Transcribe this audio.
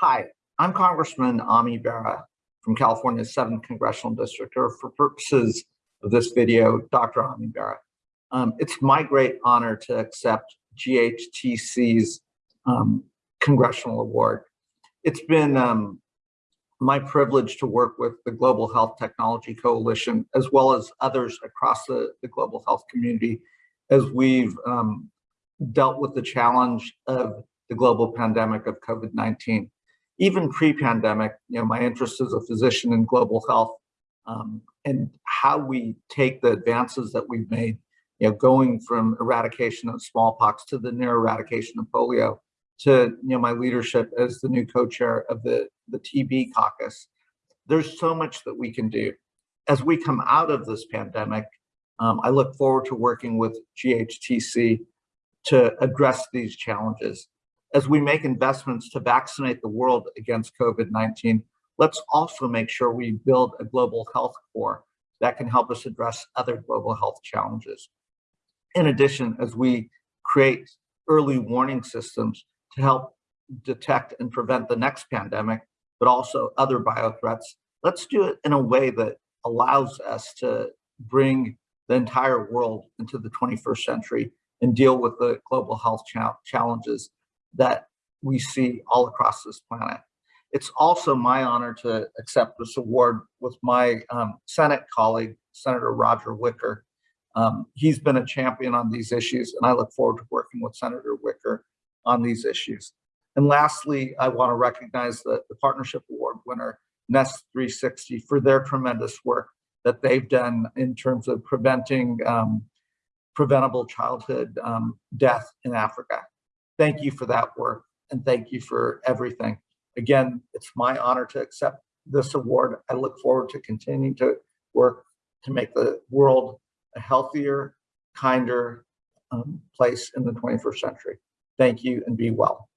Hi, I'm Congressman Ami Bera from California's 7th Congressional District, or for purposes of this video, Dr. Ami Bera. Um, it's my great honor to accept GHTC's um, Congressional Award. It's been um, my privilege to work with the Global Health Technology Coalition, as well as others across the, the global health community, as we've um, dealt with the challenge of the global pandemic of COVID-19. Even pre-pandemic, you know, my interest as a physician in global health um, and how we take the advances that we've made, you know, going from eradication of smallpox to the near eradication of polio, to you know my leadership as the new co-chair of the the TB caucus. There's so much that we can do. As we come out of this pandemic, um, I look forward to working with GHTC to address these challenges. As we make investments to vaccinate the world against COVID-19, let's also make sure we build a global health core that can help us address other global health challenges. In addition, as we create early warning systems to help detect and prevent the next pandemic, but also other biothreats, let's do it in a way that allows us to bring the entire world into the 21st century and deal with the global health cha challenges that we see all across this planet. It's also my honor to accept this award with my um, Senate colleague, Senator Roger Wicker. Um, he's been a champion on these issues, and I look forward to working with Senator Wicker on these issues. And lastly, I want to recognize the, the Partnership Award winner, Nest 360, for their tremendous work that they've done in terms of preventing um, preventable childhood um, death in Africa. Thank you for that work and thank you for everything. Again, it's my honor to accept this award. I look forward to continuing to work to make the world a healthier, kinder um, place in the 21st century. Thank you and be well.